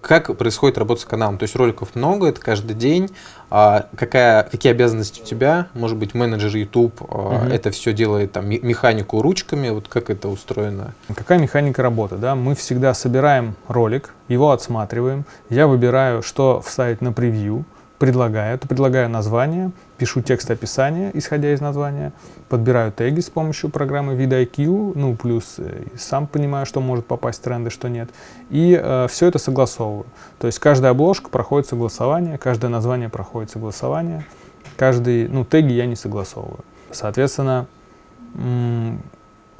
Как происходит работа с каналом? То есть роликов много, это каждый день. А какая, какие обязанности у тебя? Может быть, менеджер YouTube угу. это все делает там механику ручками. Вот как это устроено? Какая механика работы? Да? Мы всегда собираем ролик, его отсматриваем. Я выбираю, что вставить на превью предлагаю. То предлагаю название, пишу текст описания, исходя из названия, подбираю теги с помощью программы VidIQ, ну, плюс э, сам понимаю, что может попасть в тренды, что нет. И э, все это согласовываю. То есть каждая обложка проходит согласование, каждое название проходит согласование, каждый, ну, теги я не согласовываю. Соответственно,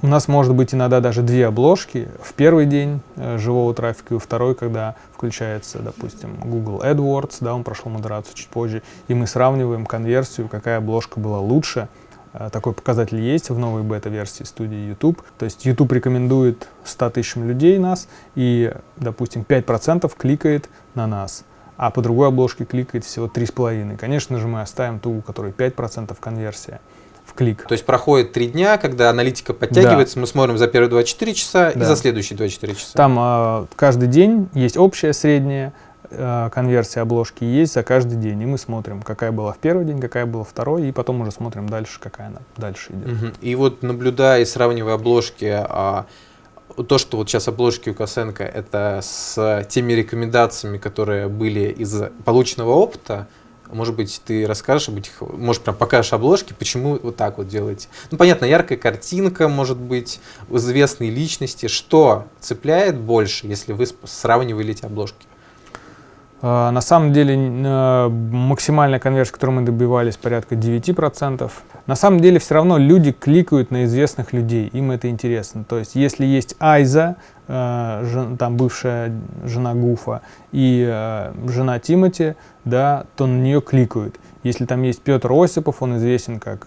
у нас может быть иногда даже две обложки в первый день э, живого трафика и второй, когда включается, допустим, Google AdWords, да, он прошел модерацию чуть позже, и мы сравниваем конверсию, какая обложка была лучше. Э, такой показатель есть в новой бета-версии студии YouTube. То есть YouTube рекомендует 100 тысячам людей нас, и, допустим, 5% кликает на нас а по другой обложке кликает всего 3,5. Конечно же, мы оставим ту, у которой 5% конверсия в клик. То есть проходит три дня, когда аналитика подтягивается, да. мы смотрим за первые 24 часа да. и за следующие 24 часа. Там э, каждый день есть общая, средняя э, конверсия обложки, есть за каждый день. И мы смотрим, какая была в первый день, какая была второй, и потом уже смотрим дальше, какая она дальше идет. Угу. И вот наблюдая и сравнивая обложки, а, то, что вот сейчас обложки у Косенко, это с теми рекомендациями, которые были из полученного опыта, может быть, ты расскажешь об этих, может, прям покажешь обложки, почему вот так вот делаете. Ну, понятно, яркая картинка, может быть, известные личности. Что цепляет больше, если вы сравнивали эти обложки? А, на самом деле э, максимальная конверсия, которую мы добивались, порядка 9%. На самом деле все равно люди кликают на известных людей, им это интересно. То есть если есть Айза, э, там бывшая жена Гуфа, и э, жена Тимати, да, то на нее кликают. Если там есть Петр Осипов, он известен как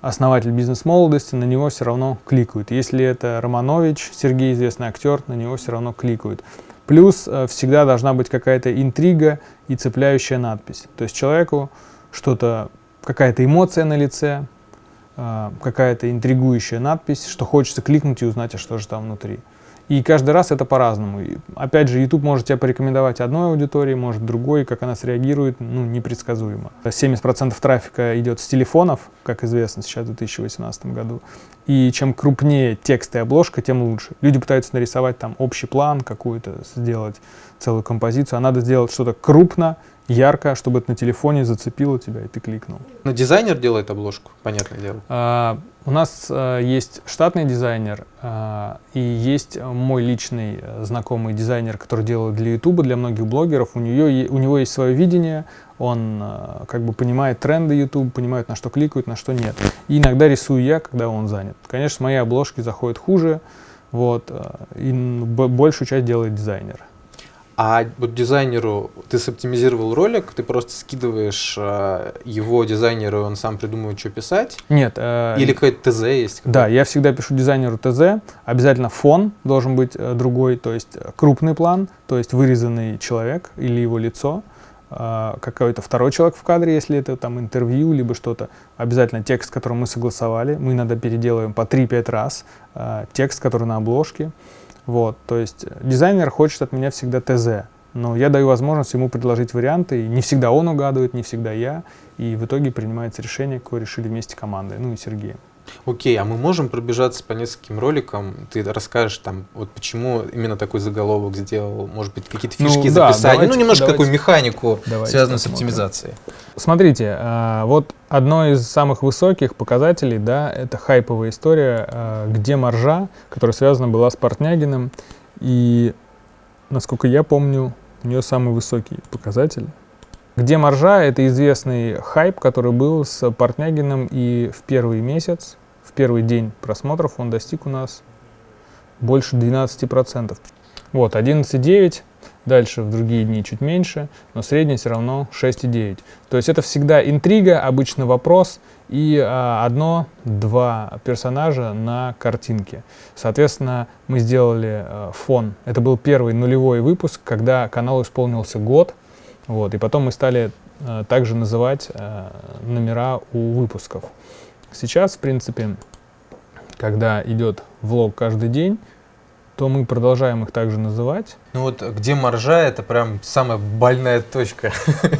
основатель бизнес-молодости, на него все равно кликают. Если это Романович, Сергей, известный актер, на него все равно кликают. Плюс э, всегда должна быть какая-то интрига и цепляющая надпись. То есть человеку что-то, какая-то эмоция на лице, э, какая-то интригующая надпись, что хочется кликнуть и узнать, а что же там внутри. И каждый раз это по-разному. Опять же, YouTube может тебя порекомендовать одной аудитории, может другой, как она среагирует, ну, непредсказуемо. 70% трафика идет с телефонов, как известно сейчас в 2018 году. И чем крупнее текст и обложка, тем лучше. Люди пытаются нарисовать там общий план какую-то, сделать целую композицию, а надо сделать что-то крупно, ярко, чтобы это на телефоне зацепило тебя, и ты кликнул. Но дизайнер делает обложку, понятное дело. А, у нас а, есть штатный дизайнер, а, и есть мой личный а, знакомый дизайнер, который делает для YouTube, для многих блогеров. У, нее, у него есть свое видение, он как бы понимает тренды YouTube, понимает, на что кликают, на что нет. И иногда рисую я, когда он занят. Конечно, мои обложки заходят хуже, вот, и большую часть делает дизайнер. А вот дизайнеру ты соптимизировал ролик, ты просто скидываешь э, его дизайнеру, он сам придумывает, что писать? Нет. Э, Или какой-то ТЗ есть? Какой да, я всегда пишу дизайнеру ТЗ. Обязательно фон должен быть э, другой, то есть э, крупный план, то есть вырезанный человек или его лицо. Э, какой-то второй человек в кадре, если это там интервью, либо что-то. Обязательно текст, который мы согласовали. Мы иногда переделываем по 3-5 раз э, текст, который на обложке. Вот, то есть дизайнер хочет от меня всегда ТЗ, но я даю возможность ему предложить варианты, и не всегда он угадывает, не всегда я, и в итоге принимается решение, какое решили вместе командой, ну и Сергеем. Окей, а мы можем пробежаться по нескольким роликам? Ты расскажешь там, вот почему именно такой заголовок сделал, может быть, какие-то ну фишки ну, да, давайте, ну немножко давайте, такую механику, давайте связанную посмотрим. с оптимизацией. Смотрите, а, вот одно из самых высоких показателей, да, это хайповая история, а, где маржа, которая связана была с Портнягиным, и, насколько я помню, у нее самый высокий показатель. Где маржа — это известный хайп, который был с Портнягиным, и в первый месяц, в первый день просмотров он достиг у нас больше 12%. Вот, 11,9, дальше в другие дни чуть меньше, но средний все равно 6,9. То есть это всегда интрига, обычно вопрос и а, одно-два персонажа на картинке. Соответственно, мы сделали а, фон. Это был первый нулевой выпуск, когда каналу исполнился год, вот, и потом мы стали э, также называть э, номера у выпусков. Сейчас, в принципе, когда идет влог каждый день, то мы продолжаем их также называть. Ну вот где маржа, это прям самая больная точка.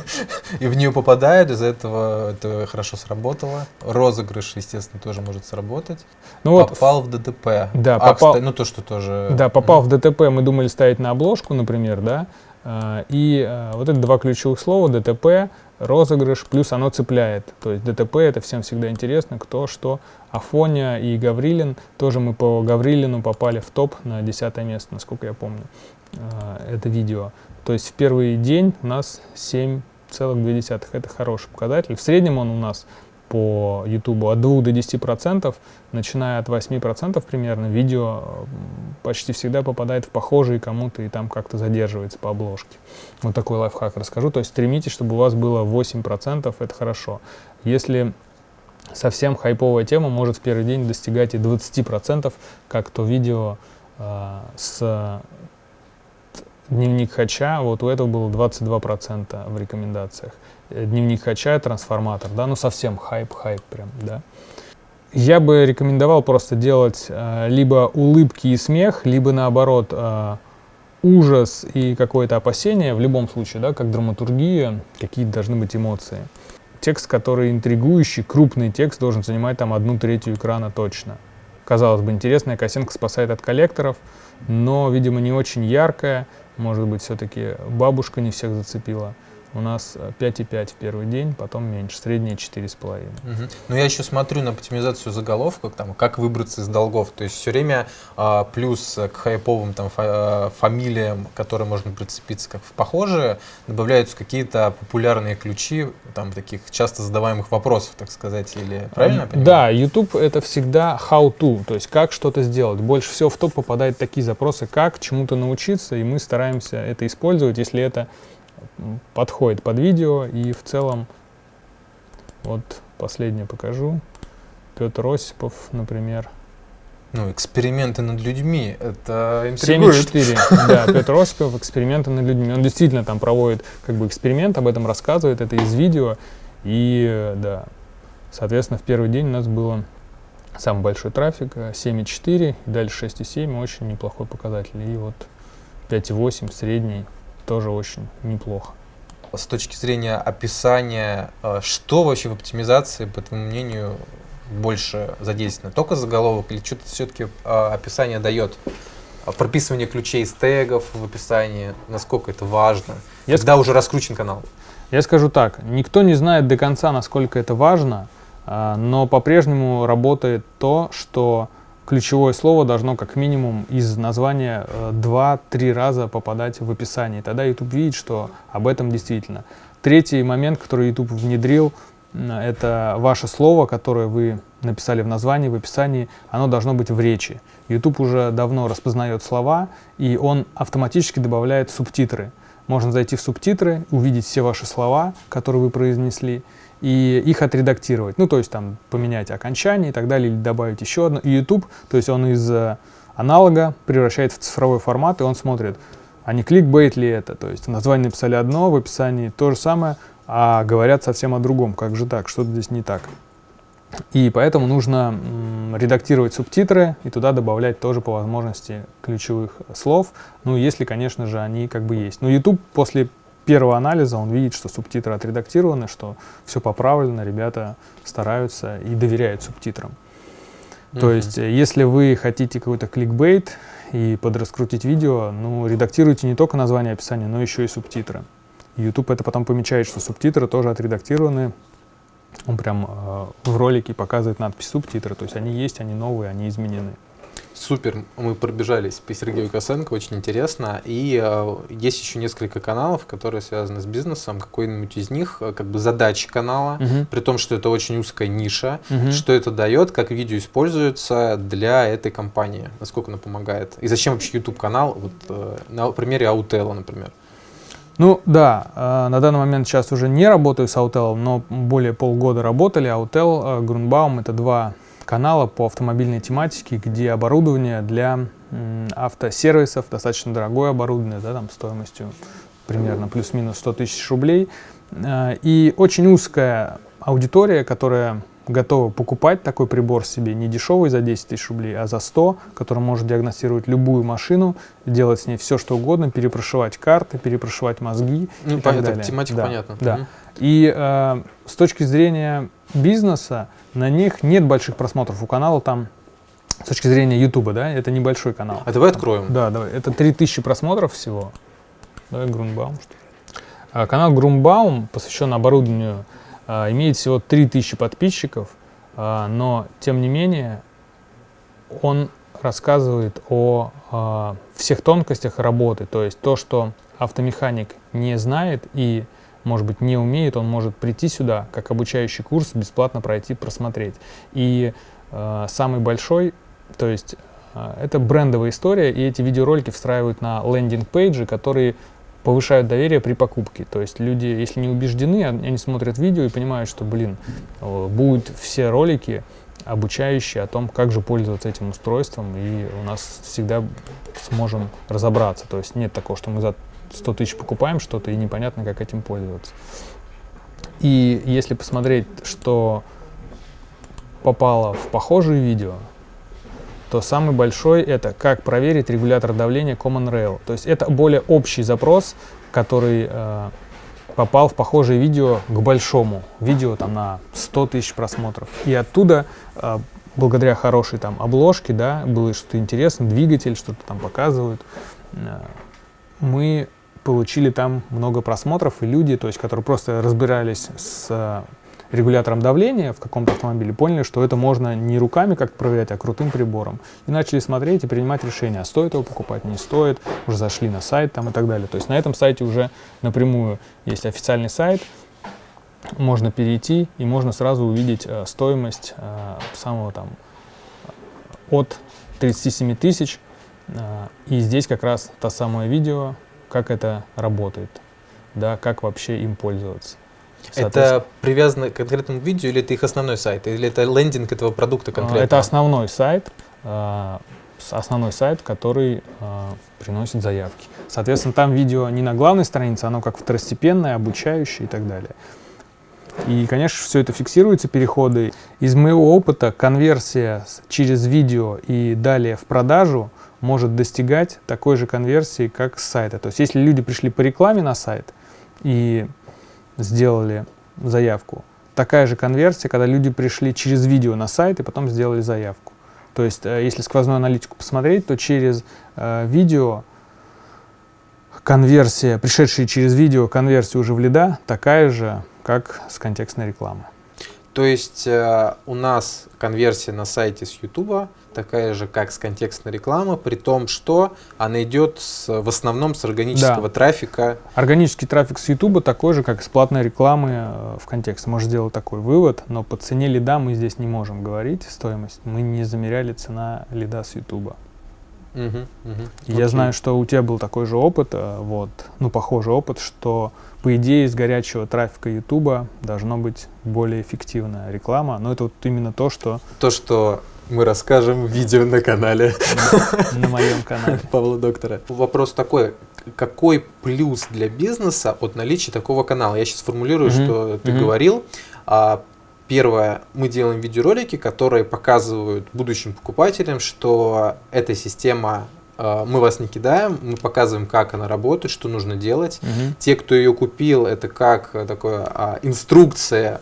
И в нее попадают, из-за этого это хорошо сработало. Розыгрыш, естественно, тоже может сработать. Ну вот, попал в ДТП. Да, а, попал, кстати, ну то, что тоже... Да, попал в ДТП, мы думали ставить на обложку, например, да, и а, вот это два ключевых слова, ДТП, розыгрыш, плюс оно цепляет. То есть ДТП это всем всегда интересно, кто что. Афоня и Гаврилин, тоже мы по Гаврилину попали в топ на 10 место, насколько я помню, а, это видео. То есть в первый день у нас 7,2, это хороший показатель. В среднем он у нас по YouTube от 2 до 10 процентов, начиная от 8 процентов примерно, видео почти всегда попадает в похожие кому-то и там как-то задерживается по обложке. Вот такой лайфхак расскажу. То есть стремитесь, чтобы у вас было 8 процентов, это хорошо. Если совсем хайповая тема, может в первый день достигать и 20 процентов, как то видео э, с дневник Хача, вот у этого было 22% в рекомендациях. Э, дневник Хача, трансформатор, да, ну совсем хайп-хайп прям, да. Я бы рекомендовал просто делать э, либо улыбки и смех, либо наоборот э, ужас и какое-то опасение, в любом случае, да, как драматургия, какие должны быть эмоции. Текст, который интригующий, крупный текст, должен занимать там одну третью экрана точно. Казалось бы, интересная косинка спасает от коллекторов, но, видимо, не очень яркая, может быть, все-таки бабушка не всех зацепила. У нас 5,5 в первый день, потом меньше, среднее 4,5. Угу. Но я еще смотрю на оптимизацию заголовка, там, как выбраться из долгов. То есть все время а, плюс к хайповым там, фа а, фамилиям, которые можно прицепиться как в похожие, добавляются какие-то популярные ключи, там, таких часто задаваемых вопросов, так сказать, или правильно я понимаю? Да, YouTube это всегда how to, то есть как что-то сделать. Больше всего в топ попадают такие запросы, как чему-то научиться, и мы стараемся это использовать, если это подходит под видео и в целом вот последнее покажу. Петр Осипов, например. Ну, эксперименты над людьми, это интригует. 7,4, да, Петр Осипов, эксперименты над людьми. Он действительно там проводит как бы эксперимент, об этом рассказывает, это из видео. И, да, соответственно, в первый день у нас было самый большой трафик, 7,4, и дальше 6,7, очень неплохой показатель. И вот 5,8 средний тоже очень неплохо. С точки зрения описания, э, что вообще в оптимизации, по твоему мнению, больше задействовано? Только заголовок или что-то все-таки э, описание дает? А прописывание ключей из тегов в описании, насколько это важно, Я когда ск... уже раскручен канал? Я скажу так, никто не знает до конца, насколько это важно, но по-прежнему работает то, что ключевое слово должно как минимум из названия 2-3 э, раза попадать в описание. Тогда YouTube видит, что об этом действительно. Третий момент, который YouTube внедрил, это ваше слово, которое вы написали в названии, в описании, оно должно быть в речи. YouTube уже давно распознает слова, и он автоматически добавляет субтитры. Можно зайти в субтитры, увидеть все ваши слова, которые вы произнесли, и их отредактировать. Ну, то есть там поменять окончание и так далее, или добавить еще одно. И YouTube, то есть он из э, аналога превращает в цифровой формат, и он смотрит, а не кликбейт ли это. То есть в названии написали одно, в описании то же самое, а говорят совсем о другом. Как же так? Что-то здесь не так. И поэтому нужно редактировать субтитры и туда добавлять тоже по возможности ключевых слов. Ну, если, конечно же, они как бы есть. Но YouTube после первого анализа он видит, что субтитры отредактированы, что все поправлено, ребята стараются и доверяют субтитрам. Mm-hmm. То есть, э, если вы хотите какой-то кликбейт и подраскрутить видео, ну, редактируйте не только название описания, но еще и субтитры. YouTube это потом помечает, что субтитры тоже отредактированы. Он прям э, в ролике показывает надпись субтитры, то есть они есть, они новые, они изменены. Супер, мы пробежались по Сергею Косенко, очень интересно. И э, есть еще несколько каналов, которые связаны с бизнесом. Какой-нибудь из них, э, как бы задача канала, угу. при том, что это очень узкая ниша, угу. что это дает, как видео используется для этой компании, насколько она помогает. И зачем вообще YouTube канал, вот э, на примере Аутела, например. Ну да, э, на данный момент сейчас уже не работаю с Аутелом, но более полгода работали. Аутел, э, Грунбаум — это два канала по автомобильной тематике, где оборудование для автосервисов, достаточно дорогое оборудование, да, там стоимостью примерно плюс-минус 100 тысяч рублей, э, и очень узкая аудитория, которая готовы покупать такой прибор себе не дешевый за 10 тысяч рублей, а за 100, который может диагностировать любую машину, делать с ней все, что угодно, перепрошивать карты, перепрошивать мозги ну, и понятно, так далее. тематика да, понятна. Да. Мгм. И э, с точки зрения бизнеса на них нет больших просмотров. У канала там, с точки зрения Ютуба, да, это небольшой канал. А давай откроем. Да, давай. Это 3000 просмотров всего. Давай Грунбаум, что ли. А, канал Грунбаум посвящен оборудованию, а, имеет всего 3000 подписчиков, а, но тем не менее он рассказывает о а, всех тонкостях работы, то есть то, что автомеханик не знает и, может быть, не умеет, он может прийти сюда, как обучающий курс, бесплатно пройти, просмотреть. И а, самый большой, то есть а, это брендовая история, и эти видеоролики встраивают на лендинг-пейджи, которые повышают доверие при покупке. То есть люди, если не убеждены, они смотрят видео и понимают, что, блин, э, будут все ролики обучающие о том, как же пользоваться этим устройством, и у нас всегда сможем разобраться. То есть нет такого, что мы за 100 тысяч покупаем что-то, и непонятно, как этим пользоваться. И если посмотреть, что попало в похожие видео, то самый большой это как проверить регулятор давления Common Rail. То есть это более общий запрос, который э, попал в похожее видео к большому видео там на 100 тысяч просмотров. И оттуда, э, благодаря хорошей там обложке, да, было что-то интересное, двигатель, что-то там показывают, э, мы получили там много просмотров, и люди, то есть, которые просто разбирались с э, регулятором давления в каком-то автомобиле, поняли, что это можно не руками как проверять, а крутым прибором. И начали смотреть и принимать решения, а стоит его покупать, не стоит, уже зашли на сайт там и так далее. То есть на этом сайте уже напрямую есть официальный сайт, можно перейти и можно сразу увидеть э, стоимость э, самого там от 37 тысяч. Э, и здесь как раз то самое видео, как это работает, да, как вообще им пользоваться. Это привязано к конкретному видео или это их основной сайт? Или это лендинг этого продукта А, конкретно? Это основной сайт, а, основной сайт, который а, приносит заявки. Соответственно, там видео не на главной странице, оно как второстепенное, обучающее и так далее. И, конечно, все это фиксируется, переходы. Из моего опыта конверсия через видео и далее в продажу может достигать такой же конверсии, как с сайта. То есть, если люди пришли по рекламе на сайт и сделали заявку, такая же конверсия, когда люди пришли через видео на сайт и потом сделали заявку. То есть, э, если сквозную аналитику посмотреть, то через э, видео конверсия, пришедшая через видео конверсия уже в лида, такая же, как с контекстной рекламы. То есть э, у нас конверсия на сайте с YouTube такая же, как с контекстной рекламы, при том, что она идет с- в основном с органического Да. трафика. Органический трафик с YouTube такой же, как из платной рекламы э, в контексте. Можно сделать такой вывод, но по цене лида мы здесь не можем говорить стоимость. Мы не замеряли цена лида с YouTube. Мгм, мгм. Я Окей. знаю, что у тебя был такой же опыт, э, вот, ну, похожий опыт, что, по идее, из горячего трафика YouTube должно быть более эффективная реклама, но это вот именно то, что То, что мы расскажем в видео на канале на, моем канале. Павла Доктора. Вопрос такой. Какой плюс для бизнеса от наличия такого канала? Я сейчас формулирую, что ты говорил. А, Первое, мы делаем видеоролики, которые показывают будущим покупателям, что эта система, а, мы вас не кидаем, мы показываем, как она работает, что нужно делать. Мгм. Те, кто ее купил, это как э, такое а, инструкция,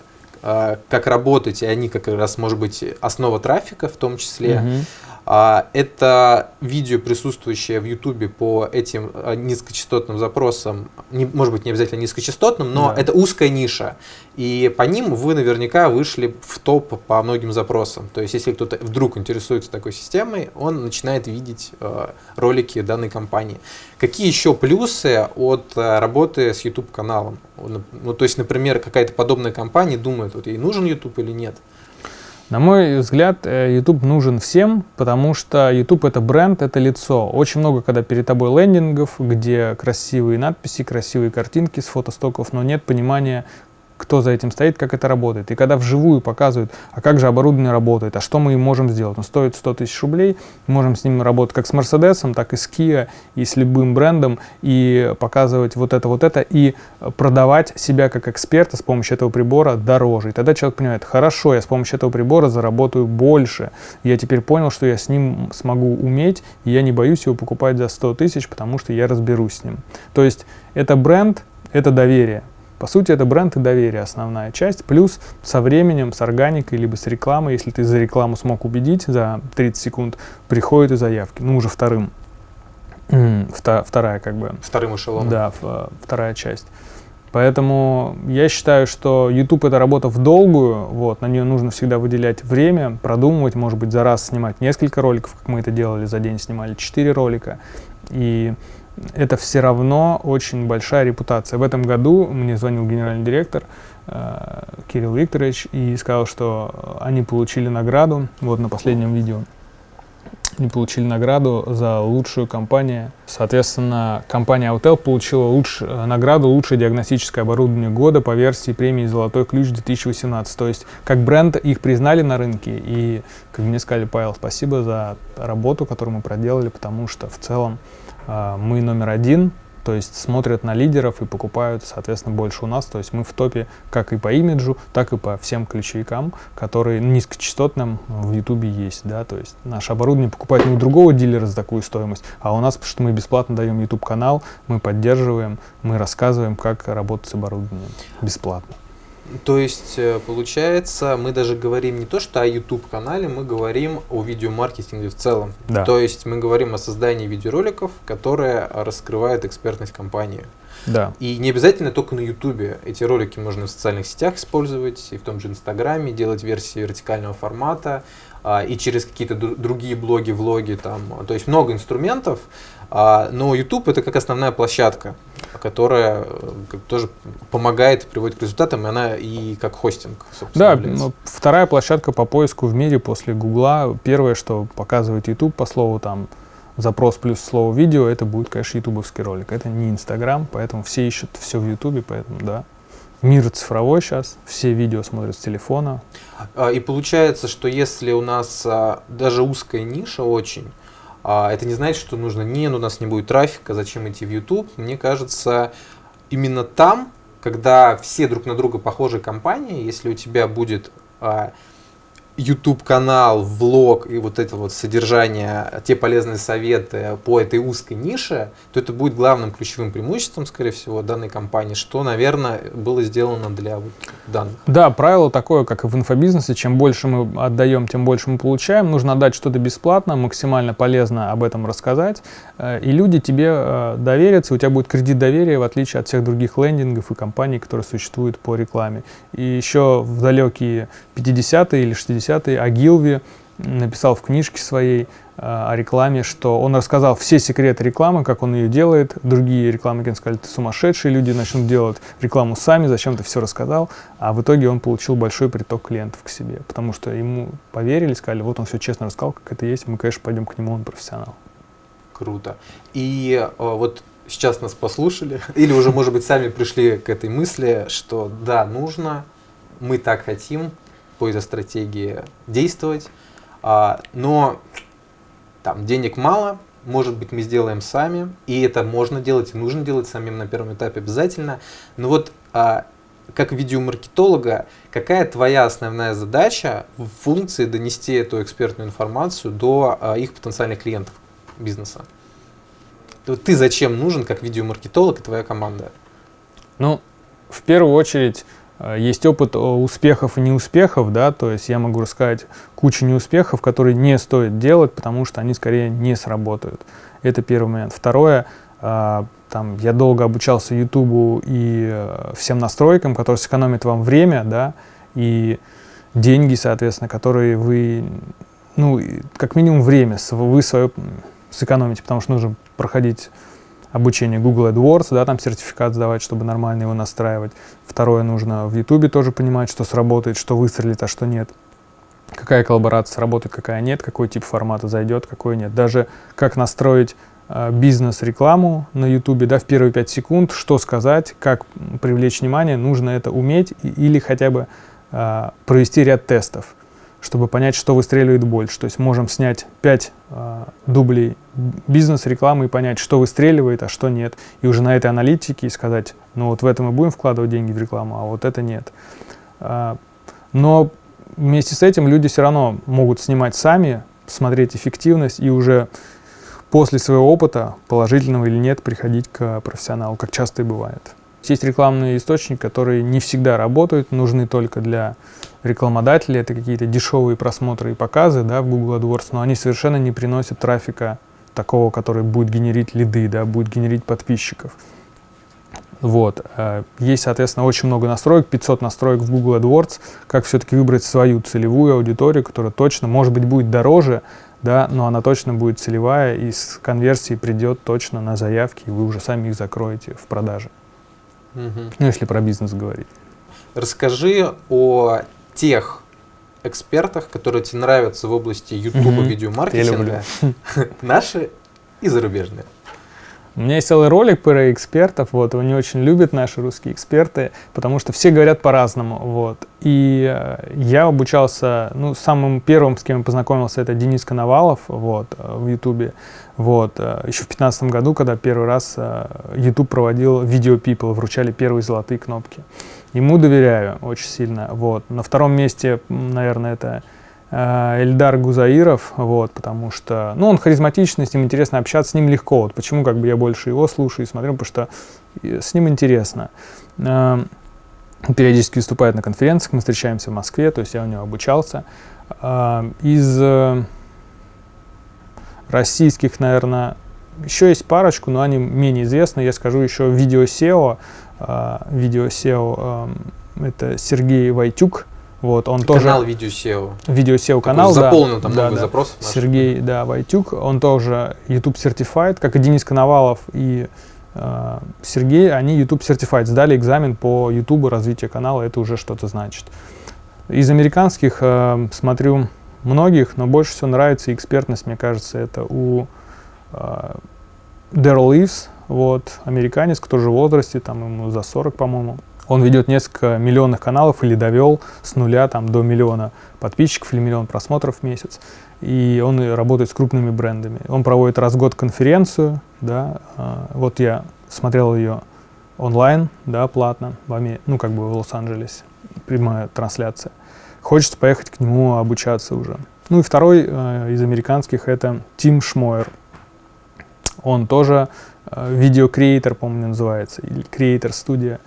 как работать, и они как раз, может быть, основа трафика в том числе. Мгм. А, Это видео, присутствующее в Ютубе по этим а, низкочастотным запросам, не- может быть, не обязательно низкочастотным, но Да. это узкая ниша. И по ним вы наверняка вышли в топ по многим запросам. То есть, если кто-то вдруг интересуется такой системой, он начинает видеть э, ролики данной компании. Какие еще плюсы от э, работы с YouTube-каналом? Ну, то есть, например, какая-то подобная компания думает, вот ей нужен YouTube или нет? На мой взгляд, э, YouTube нужен всем, потому что YouTube это бренд, это лицо. Очень много, когда перед тобой лендингов, где красивые надписи, красивые картинки с фотостоков, но нет понимания, кто за этим стоит, как это работает. И когда вживую показывают, а как же оборудование работает, а что мы можем сделать. Он стоит 100 тысяч рублей, можем с ним работать как с Мерседесом, так и с Kia, и с любым брендом, и показывать вот это, вот это, и продавать себя как эксперта с помощью этого прибора дороже. И тогда человек понимает, хорошо, я с помощью этого прибора заработаю больше. Я теперь понял, что я с ним смогу уметь, и я не боюсь его покупать за 100 тысяч, потому что я разберусь с ним. То есть это бренд, это доверие. По сути, это бренд и доверие основная часть, плюс со временем, с органикой, либо с рекламой, если ты за рекламу смог убедить за 30 секунд, приходят и заявки, ну уже вторым, вторая как бы. Вторым эшелоном. Да, вторая часть. Поэтому я считаю, что YouTube это работа в долгую, вот, на нее нужно всегда выделять время, продумывать, может быть, за раз снимать несколько роликов, как мы это делали, за день снимали 4 ролика. И это все равно очень большая репутация. В этом году мне звонил генеральный директор э, Кирилл Викторович и сказал, что они получили награду, вот на последнем видео, они получили награду за лучшую компанию. Соответственно, компания Autel получила луч, награду «Лучшее диагностическое оборудование года» по версии премии «Золотой ключ 2018». То есть, как бренд их признали на рынке. И, как мне сказали, Павел, спасибо за работу, которую мы проделали, потому что в целом мы номер один, то есть смотрят на лидеров и покупают, соответственно, больше у нас. То есть мы в топе как и по имиджу, так и по всем ключевикам, которые низкочастотным в Ютубе есть. Да? То есть наше оборудование покупает не у другого дилера за такую стоимость, а у нас, потому что мы бесплатно даем YouTube канал, мы поддерживаем, мы рассказываем, как работать с оборудованием бесплатно. То есть, э, получается, мы даже говорим не то, что о YouTube-канале, мы говорим о видеомаркетинге в целом. Да. То есть, мы говорим о создании видеороликов, которые раскрывают экспертность компании. Да. И не обязательно только на YouTube. Эти ролики можно в социальных сетях использовать, и в том же Инстаграме, делать версии вертикального формата, а, и через какие-то другие блоги, влоги. Там. То есть, много инструментов, но YouTube это как основная площадка, которая э, тоже помогает, приводит к результатам, и она и как хостинг, Да, является. вторая площадка по поиску в мире после Гугла. Первое, что показывает YouTube по слову там запрос плюс слово видео, это будет, конечно, ютубовский ролик. Это не Инстаграм, поэтому все ищут все в Ютубе, поэтому да. Мир цифровой сейчас, все видео смотрят с телефона. А, и получается, что если у нас а, даже узкая ниша очень, а это не значит, что нужно, не, ну, у нас не будет трафика, зачем идти в YouTube. Мне кажется, именно там, когда все друг на друга похожие компании, если у тебя будет а, YouTube-канал, влог и вот это вот содержание, те полезные советы по этой узкой нише, то это будет главным ключевым преимуществом, скорее всего, данной компании, что, наверное, было сделано для вот данных. Да, правило такое, как и в инфобизнесе, чем больше мы отдаем, тем больше мы получаем. Нужно отдать что-то бесплатно, максимально полезно об этом рассказать, э, и люди тебе э, доверятся, у тебя будет кредит доверия, в отличие от всех других лендингов и компаний, которые существуют по рекламе. И еще в далекие 50-е или 60-е Агилви написал в книжке своей э, о рекламе, что он рассказал все секреты рекламы, как он ее делает. Другие рекламники сказали, ты сумасшедший, люди начнут делать рекламу сами, зачем ты все рассказал. А в итоге он получил большой приток клиентов к себе, потому что ему поверили, сказали, вот он все честно рассказал, как это есть, мы, конечно, пойдем к нему, он профессионал. Круто. И э, вот сейчас нас послушали, или уже, может быть, сами пришли к этой мысли, что да, нужно, мы так хотим, по этой стратегии действовать, а, но там денег мало, может быть, мы сделаем сами, и это можно делать, и нужно делать самим на первом этапе обязательно. Но вот а, как видеомаркетолога, какая твоя основная задача в функции донести эту экспертную информацию до а, их потенциальных клиентов бизнеса? Ты зачем нужен как видеомаркетолог и твоя команда? Ну, в первую очередь, есть опыт успехов и неуспехов, да, то есть я могу рассказать кучу неуспехов, которые не стоит делать, потому что они скорее не сработают. Это первый момент. Второе, э, там, я долго обучался YouTube и э, всем настройкам, которые сэкономят вам время, да, и деньги, соответственно, которые вы, ну, как минимум время вы свое сэкономите, потому что нужно проходить обучение Google AdWords, да, там сертификат сдавать, чтобы нормально его настраивать. Второе, нужно в YouTube тоже понимать, что сработает, что выстрелит, а что нет. Какая коллаборация сработает, какая нет, какой тип формата зайдет, какой нет. Даже как настроить э, бизнес-рекламу на YouTube, да, в первые 5 секунд, что сказать, как привлечь внимание, нужно это уметь или хотя бы э, провести ряд тестов чтобы понять, что выстреливает больше. То есть можем снять 5 э, дублей бизнес-рекламы и понять, что выстреливает, а что нет. И уже на этой аналитике сказать, ну вот в этом мы будем вкладывать деньги в рекламу, а вот это нет. Э, но вместе с этим люди все равно могут снимать сами, смотреть эффективность и уже после своего опыта, положительного или нет, приходить к профессионалу, как часто и бывает. Есть рекламные источники, которые не всегда работают, нужны только для рекламодателей. Это какие-то дешевые просмотры и показы да, в Google AdWords, но они совершенно не приносят трафика такого, который будет генерить лиды, да, будет генерить подписчиков. Вот. Э, есть, соответственно, очень много настроек, 500 настроек в Google AdWords, как все-таки выбрать свою целевую аудиторию, которая точно, может быть, будет дороже, да, но она точно будет целевая и с конверсией придет точно на заявки, и вы уже сами их закроете в продаже. Угу. Ну, если про бизнес говорить. Расскажи о тех экспертах, которые тебе нравятся в области YouTube угу. видеомаркетинга, наши и зарубежные. У меня есть целый ролик про экспертов, вот, его не очень любят наши русские эксперты, потому что все говорят по-разному, вот. И э, я обучался, ну, самым первым, с кем я познакомился, это Денис Коновалов, вот, э, в Ютубе, вот. Э, еще в 2015 году, когда первый раз YouTube проводил Video People, вручали первые золотые кнопки. Ему доверяю очень сильно, вот. На втором месте, наверное, это Эльдар Гузаиров, вот, потому что, ну, он харизматичный, с ним интересно общаться, с ним легко, вот, почему как бы я больше его слушаю и смотрю, потому что с ним интересно. Э, периодически выступает на конференциях, мы встречаемся в Москве, то есть я у него обучался. Э, из российских, наверное, еще есть парочку, но они менее известны. Я скажу еще видео SEO. Видео SEO это Сергей Войтюк, вот, он тоже... Канал Видео SEO. Видео SEO канал, да. Заполнил там да, много да. запросов. Наших. Сергей, да, Войтюк, он тоже YouTube Certified, как и Денис Коновалов и э, Сергей, они YouTube Certified, сдали экзамен по YouTube, развитие канала, это уже что-то значит. Из американских э, смотрю многих, но больше всего нравится экспертность, мне кажется, это у э, Дэрил Ливс, вот, американец, который же в возрасте, там ему за 40, по-моему. Он ведет несколько миллионных каналов или довел с нуля там, до миллиона подписчиков или миллион просмотров в месяц. И он работает с крупными брендами. Он проводит раз в год конференцию. Да, а, вот я смотрел ее онлайн, да, платно, в Аме, ну, как бы в Лос-Анджелесе, прямая трансляция. Хочется поехать к нему обучаться уже. Ну и второй э, из американских это Тим Шмойер. Он тоже э, видеокреатор, по-моему, называется, или креатор-студия.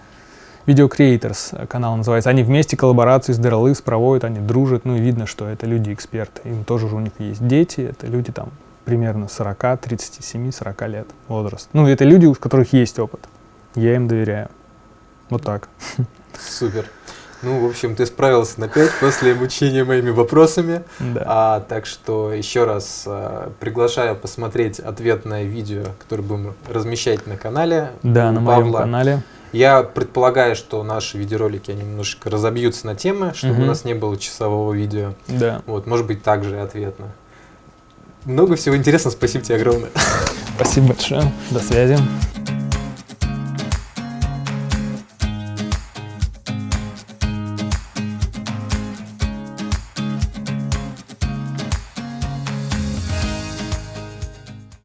Video Creators канал называется. Они вместе коллаборации с Derelives проводят, они дружат, ну и видно, что это люди-эксперты. Им тоже у них есть дети, это люди там примерно 40, 37, 40 лет возраст. Ну, это люди, у которых есть опыт. Я им доверяю. Вот так. Супер. Ну, в общем, ты справился на 5 после обучения моими вопросами. Да. А, так что еще раз а, приглашаю посмотреть ответное видео, которое будем размещать на канале. Да, на Павла. моем канале. Я предполагаю, что наши видеоролики они немножко разобьются на темы, чтобы угу. у нас не было часового видео. Да. Вот, может быть, также и ответно. Много всего интересного. Спасибо тебе огромное. Спасибо большое. До связи.